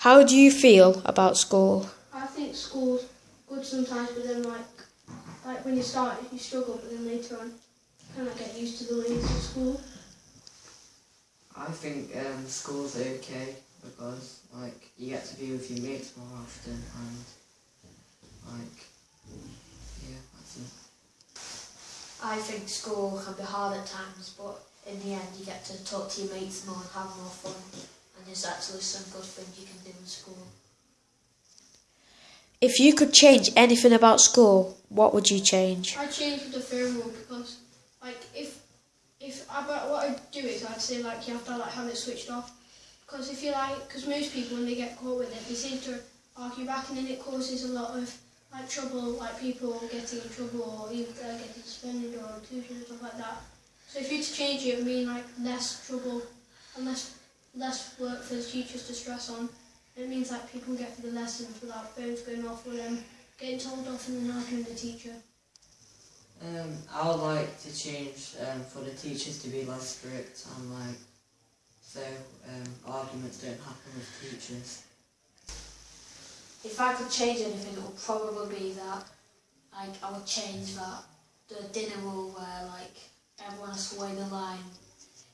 How do you feel about school? I think school's good sometimes, but then like like when you start you struggle, but then later on kind of get used to the ways of school. I think um, school's okay because like you get to be with your mates more often and like yeah, that's it. I think school can be hard at times, but in the end you get to talk to your mates more and have more fun. And there's actually some good things you can do in school. If you could change anything about school, what would you change? I changed the film rule because like if if I, but what I'd do is I'd say like you have to like have it switched off because if you like because most people when they get caught with it they seem to argue back and then it causes a lot of like trouble like people getting in trouble or either uh, getting suspended or inclusion and stuff like that. So if you to change it, it would mean like less trouble and less less work for the teachers to stress on. It means that people get through the lessons without phones going off or them getting told off and then arguing with the teacher. Um, I would like to change um, for the teachers to be less strict and like so um, arguments don't happen with teachers. If I could change anything, it would probably be that, like, I would change that the dinner rule where, like, everyone has to wait in line.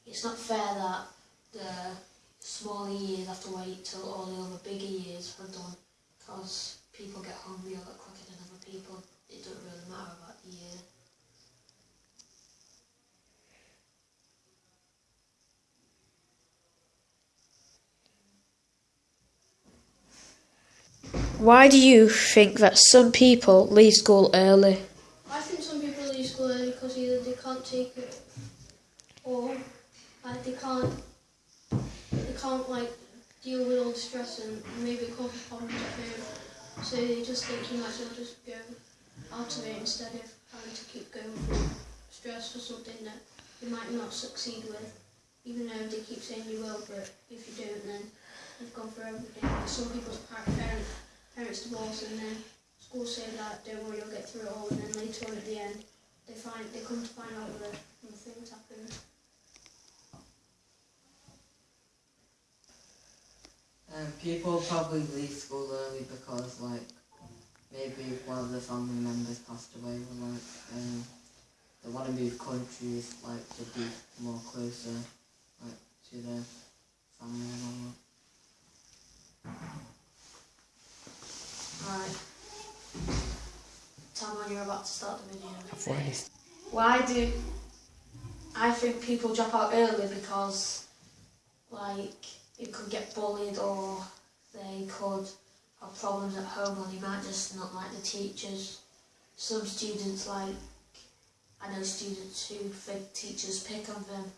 It's not fair that the smaller years have to wait till all the other bigger years are done because people get hungry a lot quicker than other people. It doesn't really matter about the year. Why do you think that some people leave school early? I think some people leave school early because either they can't take it or like they can't they can't like deal with all the stress and maybe cause problems at home. So they just think you might as well just go out of it instead of having to keep going through stress for something that you might not succeed with. Even though they keep saying you will, but if you don't then you've gone for everything. Some people's par- parents parents divorce and then school say that don't worry you'll get through it all and then later on at the end they find they come to find out that things happen. Um, people probably leave school early because like maybe one of the family members passed away or like um, they want to move countries like to be more closer like to their family and all that. Right. Tell when you're about to start the video. Why do I think people drop out early because like it could get bullied or they could have problems at home or they might just not like the teachers. Some students like I know students who think teachers pick on them.